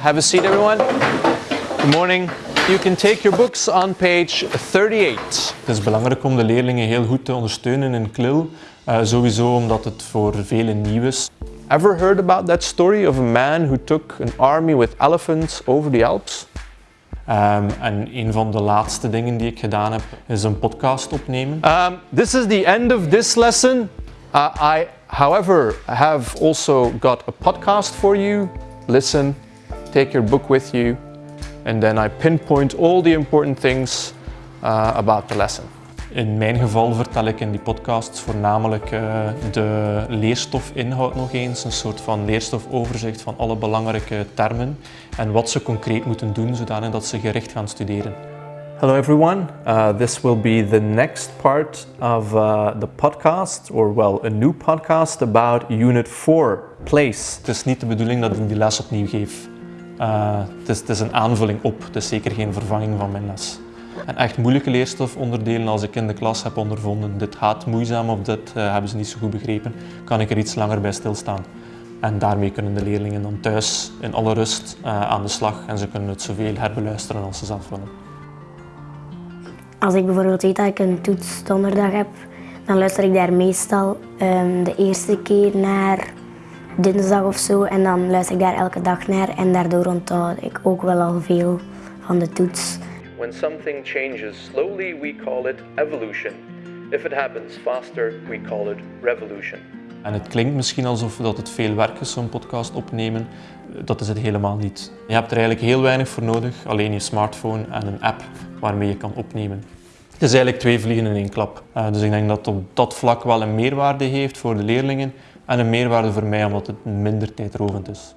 Have a seat, everyone. Good morning. You can take your books on page 38. Het is belangrijk om de leerlingen heel goed te ondersteunen in KLIL. Uh, sowieso omdat het voor velen nieuw is. Ever heard about that story of a man who took an army with elephants over the Alps? Um, en een van de laatste dingen die ik gedaan heb is een podcast opnemen. Um, this is the end of this lesson. Uh, I, however, have also got a podcast for you. Listen, take your book with you, and then I pinpoint all the important things uh, about the lesson. In mijn geval vertel ik in die podcasts voornamelijk uh, de leerstofinhoud nog eens, een soort van leerstofoverzicht van alle belangrijke termen en wat ze concreet moeten doen zodat ze gericht gaan studeren. Hello everyone, uh, this will be the next part of uh, the podcast, or well, a new podcast about Unit 4, Place. Het is niet de bedoeling dat ik die les opnieuw geef. Uh, het, is, is een aanvulling op, het is zeker geen vervanging van mijn les. En echt moeilijke leerstofonderdelen als ik in de klas heb ondervonden, dit gaat moeizaam of dit uh, hebben ze niet zo goed begrepen, kan ik er iets langer bij stilstaan. En daarmee kunnen de leerlingen dan thuis in alle rust uh, aan de slag en ze kunnen het zoveel herbeluisteren als ze zelf willen. Als ik bijvoorbeeld weet dat ik een toets donderdag heb, dan luister ik daar meestal um, de eerste keer naar dinsdag of zo en dan luister ik daar elke dag naar en daardoor onthoud ik ook wel al veel van de toets. When something changes slowly, we call it evolution. If it happens faster, we call it revolution. En het klinkt misschien alsof dat het veel werk is, zo'n podcast opnemen. Dat is het helemaal niet. Je hebt er eigenlijk heel weinig voor nodig, alleen je smartphone en een app waarmee je kan opnemen. Het is eigenlijk twee vliegen in één klap. Uh, dus ik denk dat op dat vlak wel een meerwaarde heeft voor de leerlingen en een meerwaarde voor mij omdat het minder tijdrovend is.